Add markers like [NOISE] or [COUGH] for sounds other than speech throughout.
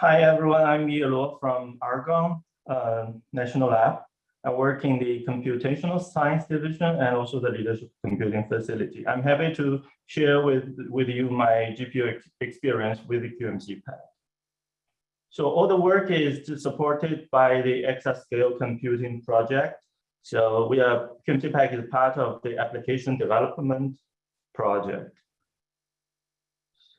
Hi, everyone. I'm Ye Luo from Argonne uh, National Lab. I work in the computational science division and also the leadership computing facility. I'm happy to share with, with you my GPU ex experience with the QMC pack. So all the work is supported by the exascale computing project. So we are QMC Pack is part of the application development project.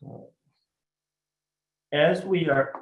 So as we are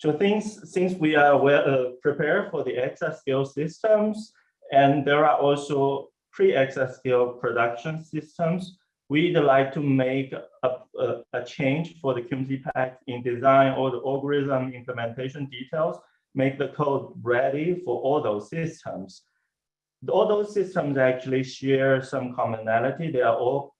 so things, since we are well uh, prepared for the exascale systems, and there are also pre-exascale production systems, we'd like to make a, a, a change for the QMC pack in design or the algorithm implementation details, make the code ready for all those systems. All those systems actually share some commonality. They are all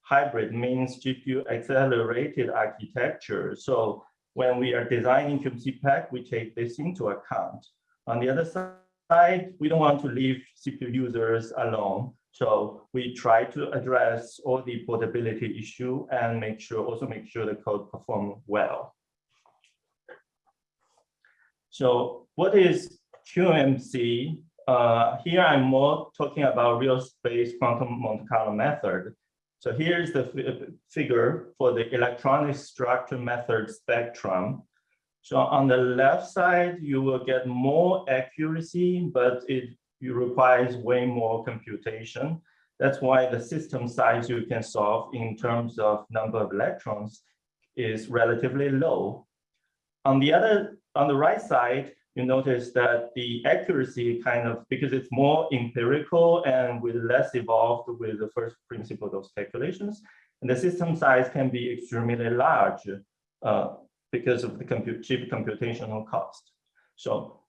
hybrid, means GPU accelerated architecture. So when we are designing QMC pack, we take this into account. On the other side, we don't want to leave CPU users alone. So we try to address all the portability issue and make sure also make sure the code perform well. So what is QMC? Uh, here I'm more talking about real space quantum Monte Carlo method. So here's the figure for the electronic structure method spectrum. So on the left side, you will get more accuracy, but it, requires way more computation. That's why the system size you can solve in terms of number of electrons is relatively low. On the other, on the right side, you notice that the accuracy kind of, because it's more empirical and with less evolved with the first principle of those calculations, and the system size can be extremely large uh, because of the compute, cheap computational cost. So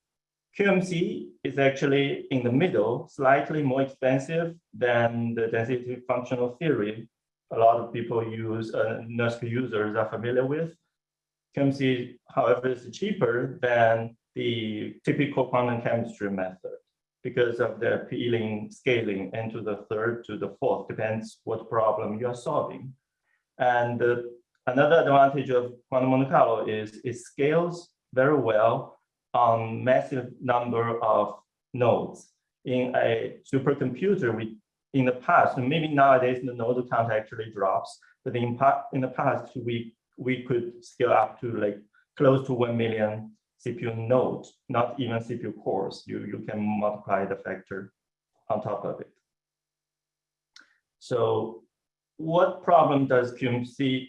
QMC is actually in the middle, slightly more expensive than the density functional theory. A lot of people use, uh, NERSC users are familiar with. QMC, however, is cheaper than the typical quantum chemistry method because of the peeling scaling into the third to the fourth, depends what problem you are solving. And uh, another advantage of quantum Monte Carlo is it scales very well on massive number of nodes. In a supercomputer, we in the past, maybe nowadays the node count actually drops, but in, in the past, we, we could scale up to like close to 1 million CPU nodes, not even CPU cores. You, you can multiply the factor on top of it. So what problem does QMC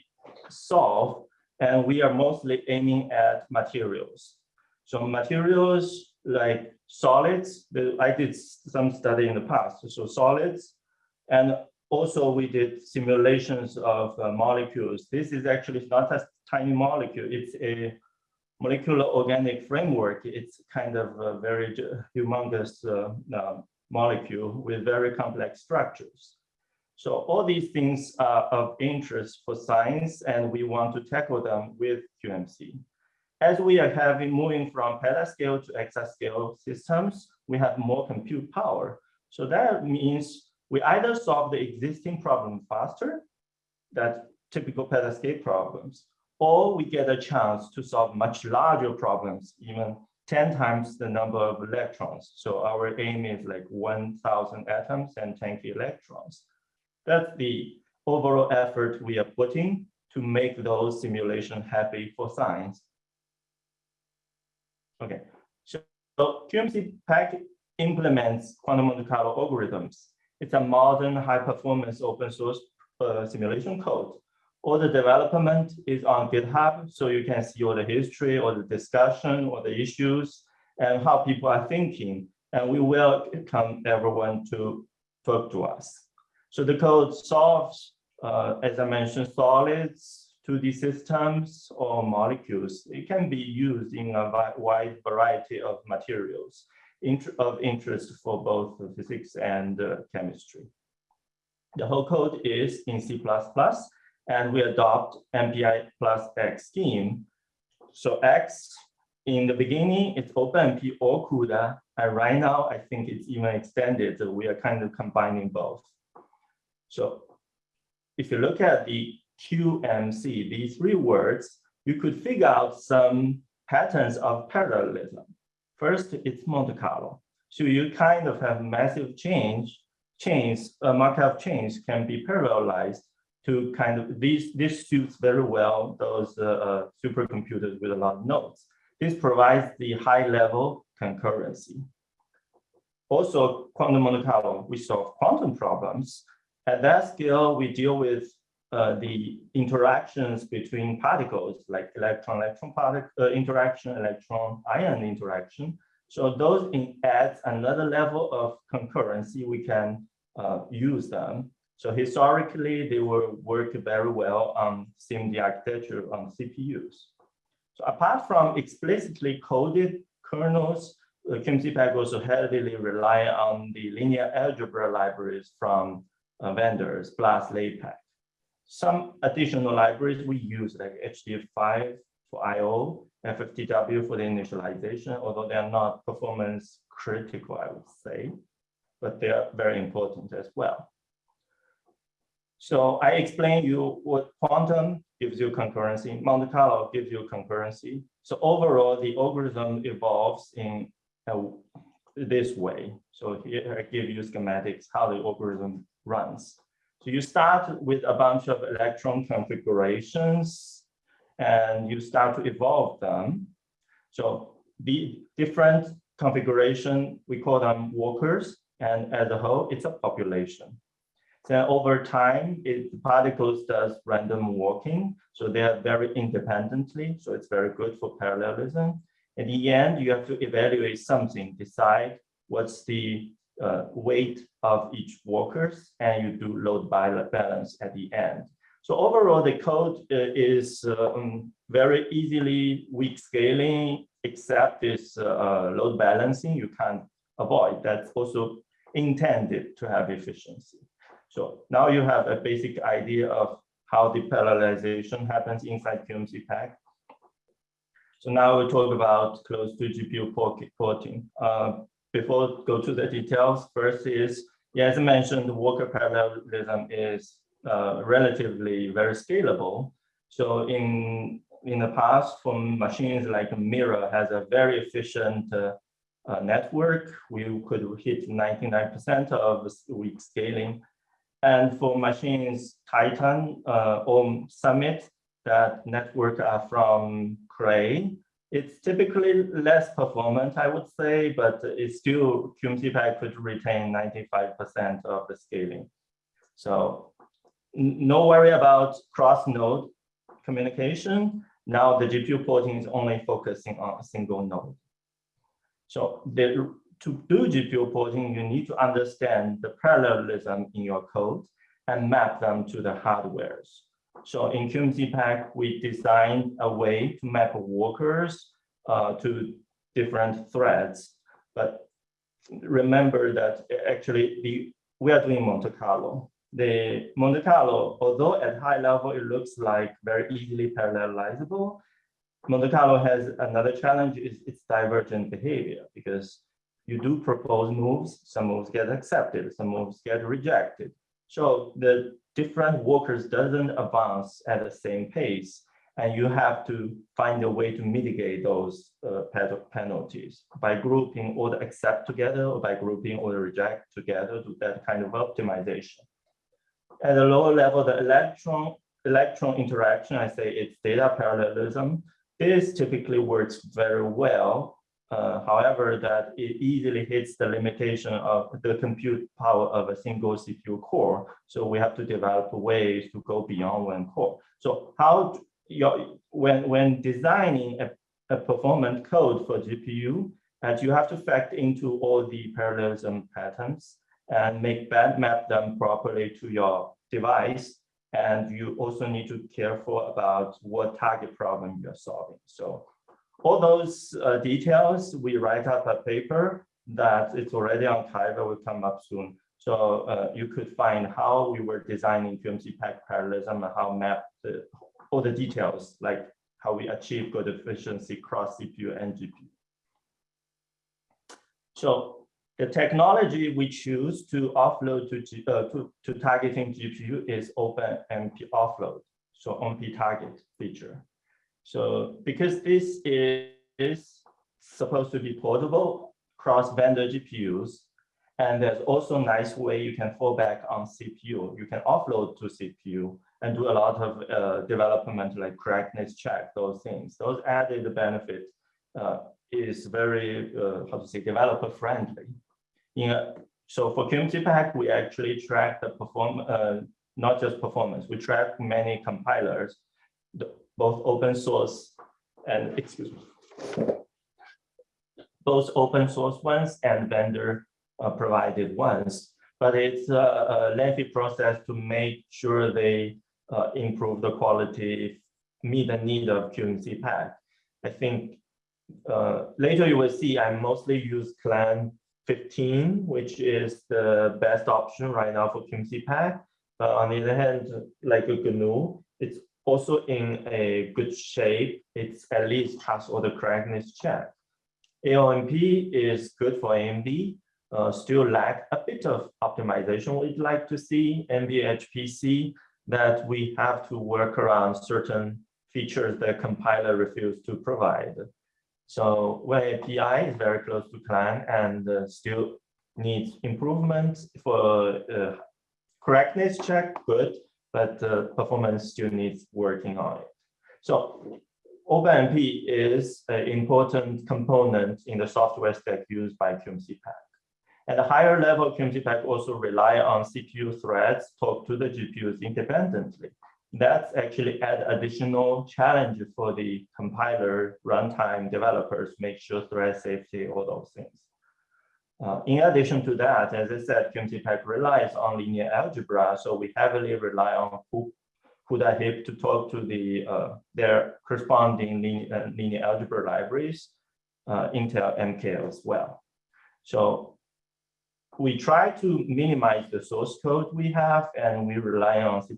solve? And we are mostly aiming at materials. So materials like solids, I did some study in the past. So solids, and also we did simulations of uh, molecules. This is actually not a tiny molecule. It's a molecular organic framework, it's kind of a very humongous uh, uh, molecule with very complex structures. So all these things are of interest for science, and we want to tackle them with QMC. As we are having moving from petascale to exascale systems, we have more compute power. So that means we either solve the existing problem faster, that typical petascale problems, or we get a chance to solve much larger problems, even 10 times the number of electrons. So our aim is like 1,000 atoms and 10 electrons. That's the overall effort we are putting to make those simulations happy for science. Okay, so, QMC Pack implements quantum Monte Carlo algorithms. It's a modern high performance open source uh, simulation code all the development is on GitHub, so you can see all the history or the discussion or the issues and how people are thinking. And we welcome everyone to talk to us. So the code solves, uh, as I mentioned, solids, 2D systems, or molecules. It can be used in a wide variety of materials of interest for both physics and uh, chemistry. The whole code is in C++, and we adopt MPI plus X scheme. So X, in the beginning, it's OpenMP or CUDA, and right now, I think it's even extended. So we are kind of combining both. So if you look at the QMC, these three words, you could figure out some patterns of parallelism. First, it's Monte Carlo. So you kind of have massive change, chains, uh, Markov chains can be parallelized to kind of, these, this suits very well those uh, uh, supercomputers with a lot of nodes. This provides the high level concurrency. Also, quantum Monte Carlo, we solve quantum problems. At that scale, we deal with uh, the interactions between particles like electron-electron particle uh, interaction, electron-ion interaction. So those in, adds another level of concurrency. We can uh, use them. So historically, they will work very well on SIMD architecture on CPUs. So apart from explicitly coded kernels, uh, QMCPACK also heavily rely on the linear algebra libraries from uh, vendors plus LAPACK. Some additional libraries we use like HDF5 for IO, FFTW for the initialization, although they are not performance critical, I would say, but they are very important as well. So I explained you what quantum gives you concurrency, Monte Carlo gives you concurrency. So overall, the algorithm evolves in uh, this way. So here I give you schematics, how the algorithm runs. So you start with a bunch of electron configurations and you start to evolve them. So the different configuration, we call them walkers, and as a whole, it's a population. Then over time, it particles does random walking. So they are very independently. So it's very good for parallelism. In the end, you have to evaluate something, decide what's the uh, weight of each workers, and you do load balance at the end. So overall, the code uh, is um, very easily weak scaling, except this uh, uh load balancing you can't avoid. That's also intended to have efficiency. So now you have a basic idea of how the parallelization happens inside QMC pack. So now we talk about close to GPU porting. Uh, before go to the details, first is, yeah, as I mentioned, the Walker parallelism is uh, relatively very scalable. So in in the past, for machines like Mira has a very efficient uh, uh, network, we could hit 99% of weak scaling. And for machines Titan uh, or Summit, that network are from Cray, it's typically less performant, I would say, but it's still QMCPACK could retain 95% of the scaling. So no worry about cross-node communication. Now the GPU porting is only focusing on a single node. So the to do GPU porting, you need to understand the parallelism in your code and map them to the hardwares. So in QMCPACK, we designed a way to map workers uh, to different threads. But remember that actually the, we are doing Monte Carlo. The Monte Carlo, although at high level, it looks like very easily parallelizable, Monte Carlo has another challenge is its divergent behavior because you do propose moves, some moves get accepted, some moves get rejected. So the different workers doesn't advance at the same pace, and you have to find a way to mitigate those uh, penalties by grouping all the accept together or by grouping all the reject together to that kind of optimization. At a lower level, the electron electron interaction, I say it's data parallelism. This typically works very well uh, however, that it easily hits the limitation of the compute power of a single CPU core. So we have to develop ways to go beyond one core. So how your, when, when designing a, a performant code for GPU, and you have to factor into all the parallelism patterns and make map them properly to your device. And you also need to careful about what target problem you're solving. So all those uh, details, we write up a paper that it's already on Kiva, will come up soon. So uh, you could find how we were designing QMC pack parallelism and how map the, all the details, like how we achieve good efficiency cross CPU and GPU. So the technology we choose to offload to, uh, to, to targeting GPU is OpenMP offload. so OMP target feature. So because this is supposed to be portable cross vendor GPUs, and there's also a nice way you can fall back on CPU. You can offload to CPU and do a lot of uh, development like correctness check, those things. Those added benefit uh, is very, uh, how to say, developer friendly. Yeah. so for QMC Pack, we actually track the perform, uh, not just performance, we track many compilers, the, both open source and, excuse me, both open source ones and vendor uh, provided ones, but it's a, a, lengthy process to make sure they uh, improve the quality, meet the need of QMC pack. I think uh, later you will see I mostly use Clang 15, which is the best option right now for QMC pack. But on the other hand, like a GNU, it's also in a good shape. It's at least pass all the correctness check. AOMP is good for AMD, uh, still lack a bit of optimization we'd like to see, NVHPC, that we have to work around certain features that compiler refused to provide. So when API is very close to Clang and uh, still needs improvement for uh, correctness check, good, but the performance still needs working on it. So OpenMP is an important component in the software stack used by QMC Pack. At a higher level, QMC Pack also rely on CPU threads talk to the GPUs independently. That's actually add additional challenge for the compiler runtime developers, make sure thread safety, all those things. Uh, in addition to that, as I said, QMC Pack relies on linear algebra, so we heavily rely on CUDA-HIP to talk to the uh, their corresponding linear, uh, linear algebra libraries, uh, Intel MK as well. So we try to minimize the source code we have and we rely on C++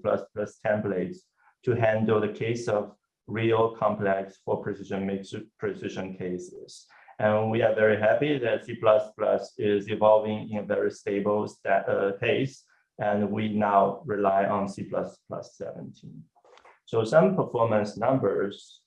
templates to handle the case of real complex for precision mixed precision cases. And we are very happy that C++ is evolving in a very stable uh, pace, and we now rely on C++ 17. So some performance numbers.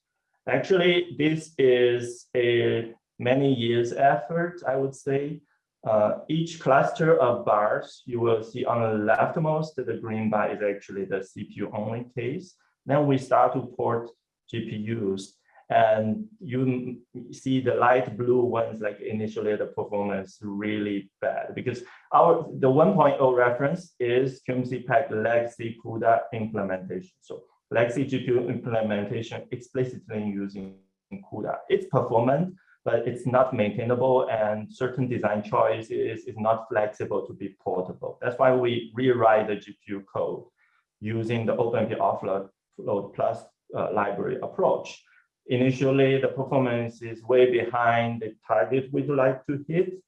Actually, this is a many years effort, I would say. Uh, each cluster of bars, you will see on the leftmost, the green bar is actually the CPU only case. Then we start to port GPUs and you see the light blue ones, like initially the performance really bad because our the 1.0 reference is QMC Pack legacy CUDA implementation. So legacy GPU implementation explicitly using CUDA. It's performant, but it's not maintainable and certain design choices is not flexible to be portable. That's why we rewrite the GPU code using the OpenMP offload plus uh, library approach. Initially, the performance is way behind the target we'd like to hit,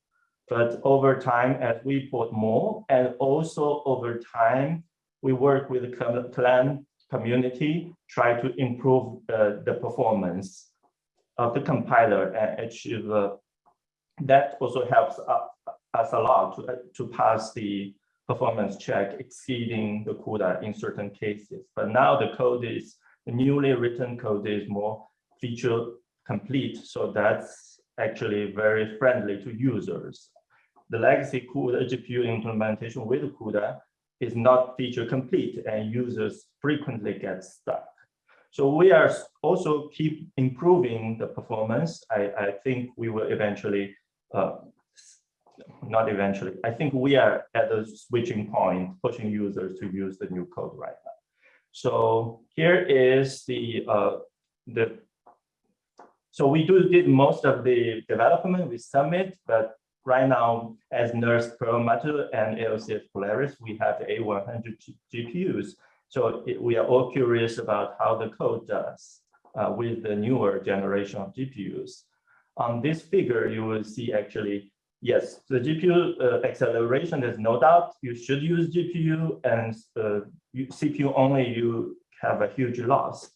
but over time, as we port more, and also over time, we work with the Clang community, try to improve uh, the performance of the compiler and achieve uh, that also helps us a lot to, to pass the performance check exceeding the CUDA in certain cases. But now the code is, the newly written code is more feature complete. So that's actually very friendly to users. The legacy CUDA GPU implementation with CUDA is not feature complete and users frequently get stuck. So we are also keep improving the performance. I, I think we will eventually, uh, not eventually, I think we are at the switching point, pushing users to use the new code right now. So here is the, uh, the so we do did most of the development with Summit, but right now as NERSC Perlmutter and LCS Polaris, we have A100 GPUs so it, we are all curious about how the code does uh, with the newer generation of GPUs. On this figure, you will see actually, yes, the GPU uh, acceleration, there's no doubt you should use GPU and uh, CPU only, you have a huge loss.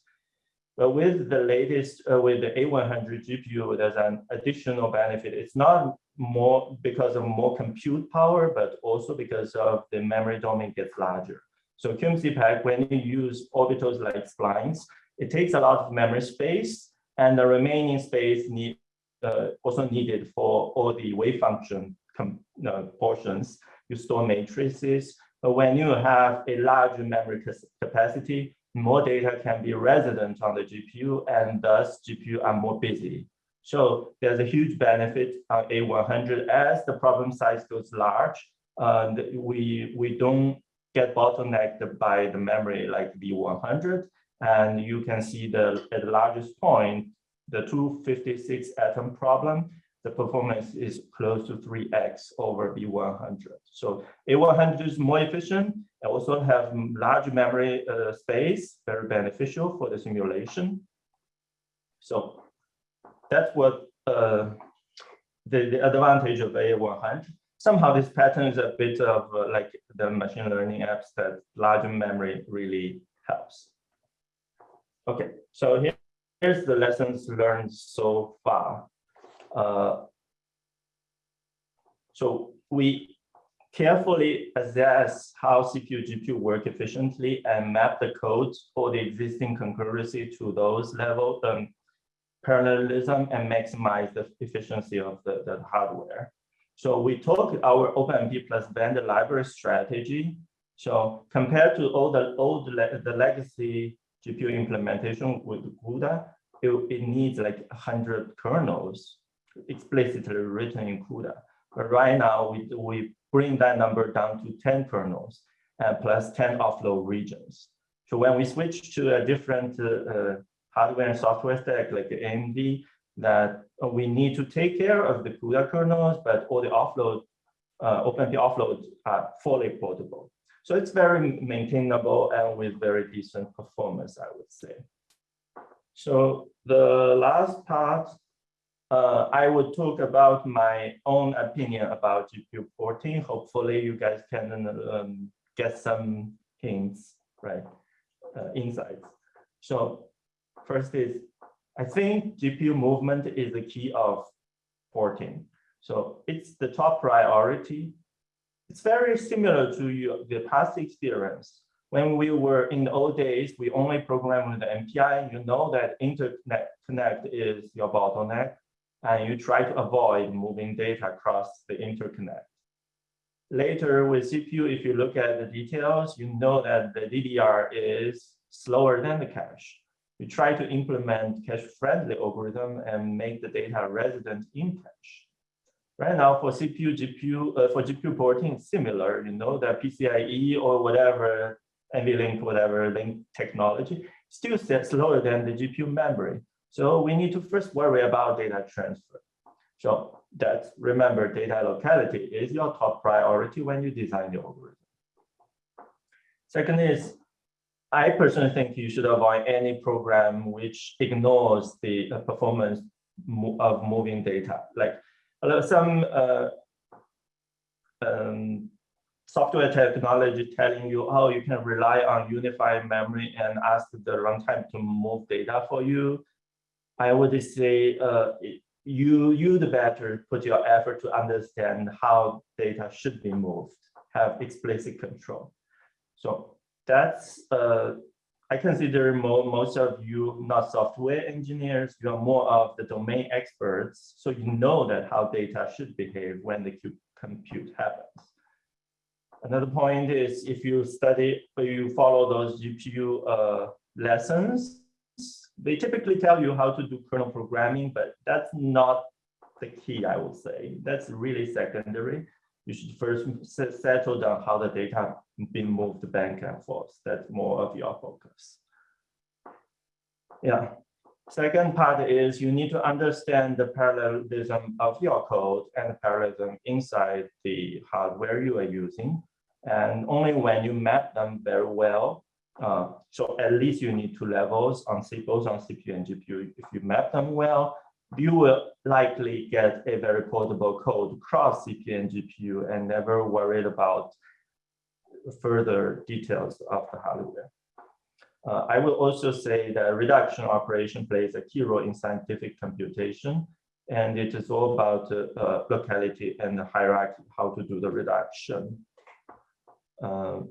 But with the latest, uh, with the A100 GPU, there's an additional benefit. It's not more because of more compute power, but also because of the memory domain gets larger. So QMC pack, when you use orbitals like splines, it takes a lot of memory space and the remaining space need uh, also needed for all the wave function uh, portions. You store matrices, but when you have a large memory capacity, more data can be resident on the GPU and thus GPU are more busy. So there's a huge benefit on A100 as the problem size goes large. And we, we don't get bottlenecked by the memory like V100. And you can see the at the largest point, the 256 atom problem, the performance is close to 3x over V100. So A100 is more efficient and also have large memory uh, space, very beneficial for the simulation. So that's what uh, the, the advantage of A100. Somehow this pattern is a bit of uh, like the machine learning apps that large memory really helps. Okay, so here, here's the lessons learned so far. Uh, so we carefully assess how CPU GPU work efficiently and map the code for the existing concurrency to those level um, parallelism and maximize the efficiency of the, the hardware. So we took our OpenMP plus vendor library strategy. So compared to all the old the legacy GPU implementation with CUDA, it, it needs like 100 kernels explicitly written in CUDA. But right now, we, we bring that number down to 10 kernels and plus 10 offload regions. So when we switch to a different uh, uh, hardware and software stack like AMD, that we need to take care of the CUDA kernels, but all the offload, uh, OpenMP offloads are fully portable. So it's very maintainable and with very decent performance, I would say. So the last part uh, I would talk about my own opinion about GPU porting. Hopefully you guys can um, get some hints, right, uh, insights. So first is, I think GPU movement is the key of porting. So it's the top priority. It's very similar to the past experience. When we were in the old days, we only programmed with the MPI. You know that interconnect is your bottleneck and you try to avoid moving data across the interconnect. Later with CPU, if you look at the details, you know that the DDR is slower than the cache. You try to implement cache-friendly algorithm and make the data resident in cache. Right now for CPU, GPU, uh, for GPU porting, similar, you know, that PCIe or whatever, NVLink, whatever link technology, still slower than the GPU memory. So we need to first worry about data transfer. So that's remember data locality is your top priority when you design the algorithm. Second is, I personally think you should avoid any program which ignores the performance of moving data. Like some uh, um, software technology telling you, oh, you can rely on unified memory and ask the runtime to move data for you. I would say uh, you you the better put your effort to understand how data should be moved, have explicit control. So that's uh, I consider mo most of you not software engineers, you are more of the domain experts. So you know that how data should behave when the compute happens. Another point is if you study, if you follow those GPU uh, lessons, they typically tell you how to do kernel programming, but that's not the key, I would say. That's really secondary. You should first settle down how the data been moved back and forth. That's more of your focus. Yeah. Second part is you need to understand the parallelism of your code and parallelism inside the hardware you are using. And only when you map them very well, uh, so at least you need two levels on both on CPU and GPU. If you map them well, you will likely get a very portable code across CPU and GPU and never worried about further details of the hardware. Uh, I will also say that reduction operation plays a key role in scientific computation, and it is all about uh, uh, locality and the hierarchy, how to do the reduction. Um,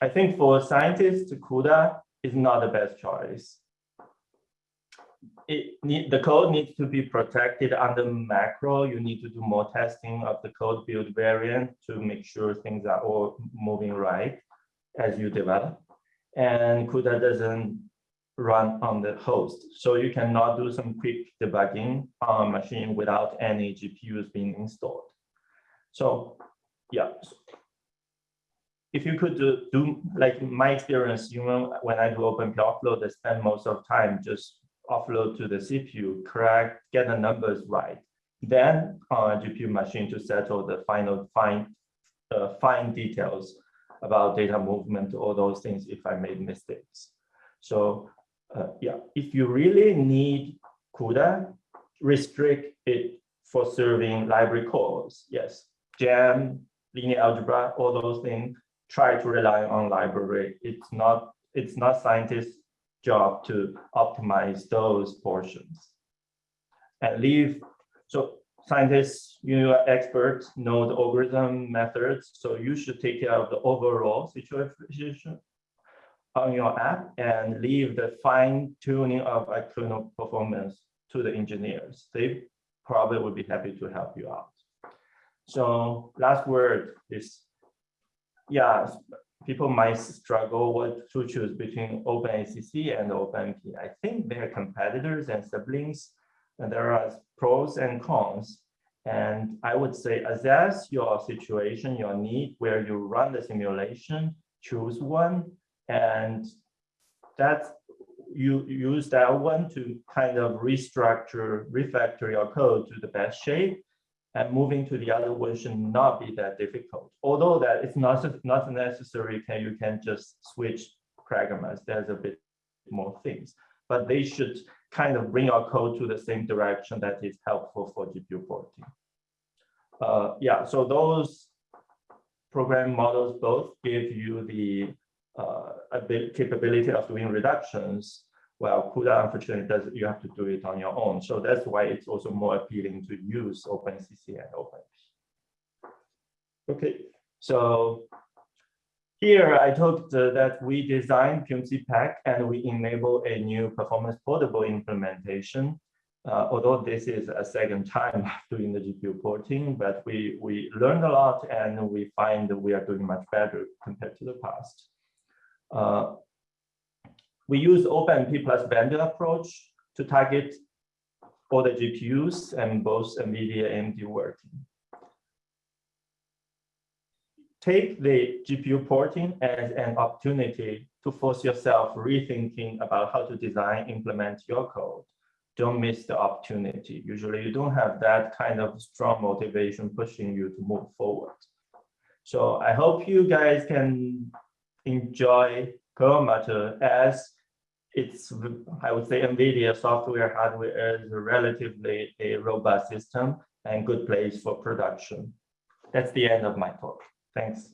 I think for scientists, CUDA is not the best choice. It need, the code needs to be protected under macro. You need to do more testing of the code build variant to make sure things are all moving right as you develop. And CUDA doesn't run on the host. So you cannot do some quick debugging on a machine without any GPUs being installed. So yeah, if you could do, do like my experience, you know, when I do OpenMP offload, I spend most of time just offload to the CPU, correct, get the numbers right. Then on a GPU machine to settle the final fine, uh, fine details about data movement, all those things if I made mistakes. So uh, yeah, if you really need CUDA, restrict it for serving library calls. Yes, GEMM, linear algebra, all those things try to rely on library. It's not it's not scientists' job to optimize those portions. And leave so scientists, you are experts, know the algorithm methods, so you should take care of the overall situation on your app and leave the fine tuning of external performance to the engineers. They probably would be happy to help you out. So last word is yeah, people might struggle what to choose between OpenACC and OpenMP. I think they're competitors and siblings, and there are pros and cons. And I would say assess your situation, your need, where you run the simulation, choose one, and that you use that one to kind of restructure, refactor your code to the best shape and moving to the other one should not be that difficult. Although that it's not, not necessary, can you can just switch programmers. There's a bit more things, but they should kind of bring our code to the same direction that is helpful for GPU porting. Uh, yeah, so those program models both give you the uh, capability of doing reductions well, CUDA unfortunately does you have to do it on your own. So that's why it's also more appealing to use OpenACC and OpenMP. Okay, so here I talked uh, that we designed QMC pack and we enable a new performance portable implementation. Uh, although this is a second time [LAUGHS] doing the GPU porting, but we, we learned a lot and we find that we are doing much better compared to the past. Uh, we use OpenMP plus vendor approach to target all the GPUs and both NVIDIA and AMD working. Take the GPU porting as an opportunity to force yourself rethinking about how to design, implement your code. Don't miss the opportunity. Usually you don't have that kind of strong motivation pushing you to move forward. So I hope you guys can enjoy Perlmutter as it's, I would say NVIDIA software hardware is a relatively a robust system and good place for production. That's the end of my talk. Thanks.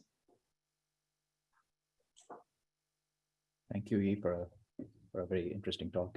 Thank you, Ye, for a, for a very interesting talk.